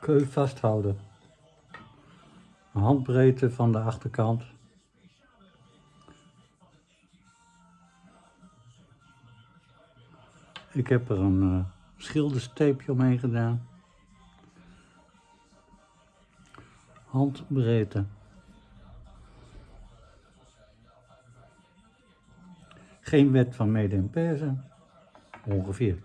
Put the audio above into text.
Keu vasthouden. Een handbreedte van de achterkant. Ik heb er een uh, schildersteepje omheen gedaan. Handbreedte. Geen wet van mede en persen. Ongeveer.